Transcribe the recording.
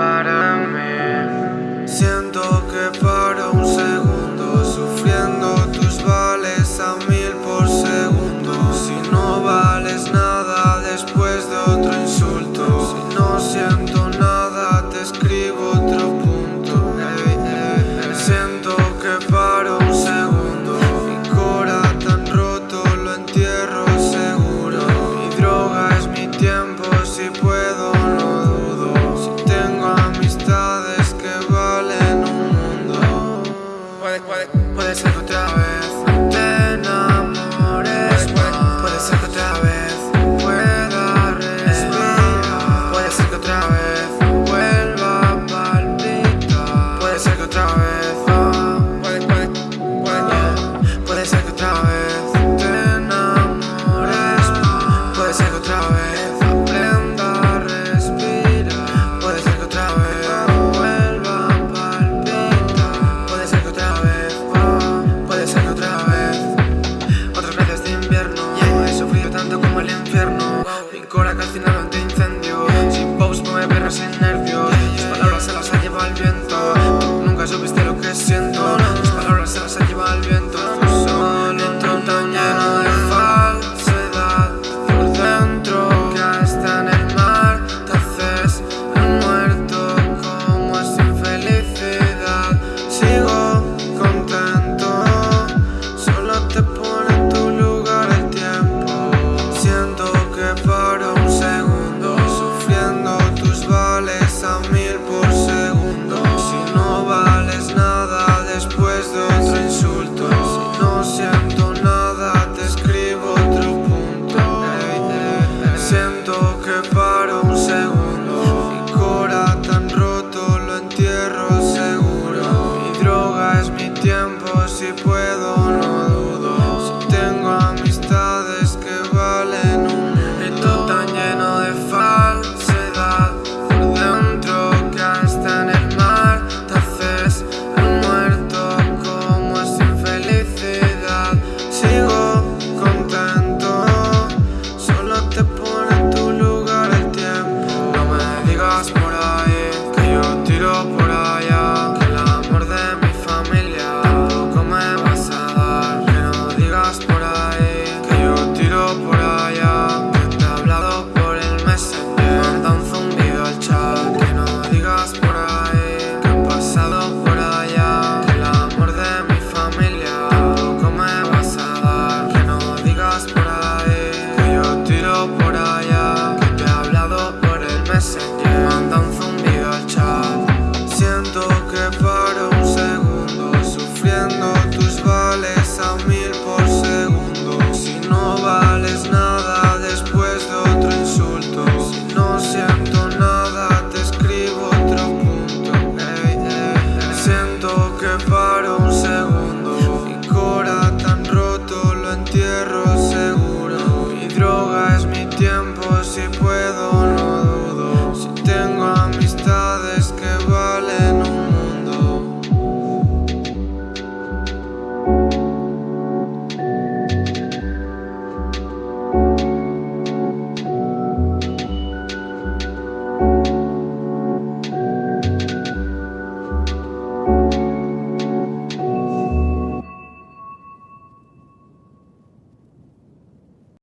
but mil por.